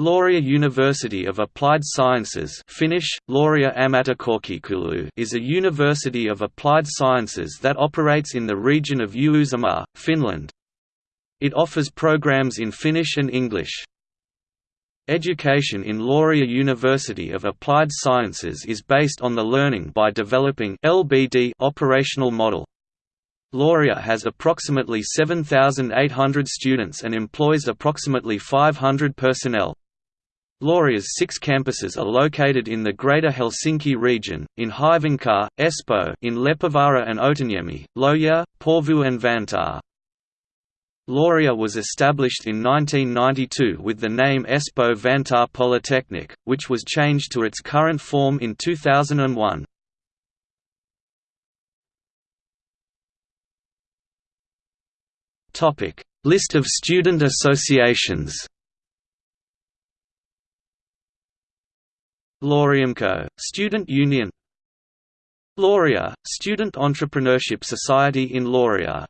Laurea University of Applied Sciences Finnish, Laurea is a university of applied sciences that operates in the region of Uusimaa, Finland. It offers programs in Finnish and English. Education in Laurea University of Applied Sciences is based on the learning by developing LBD operational model. Laurea has approximately 7,800 students and employs approximately 500 personnel. Laurea's six campuses are located in the Greater Helsinki region, in Hyvinkää, Espoo in Leppävaara and Otaniemi, Lohja, Porvoo and Vantaa. Laurea was established in 1992 with the name Espoo Vantaa Polytechnic, which was changed to its current form in 2001. List of student associations Laureamko, Student Union. Laurea, Student Entrepreneurship Society in Laurea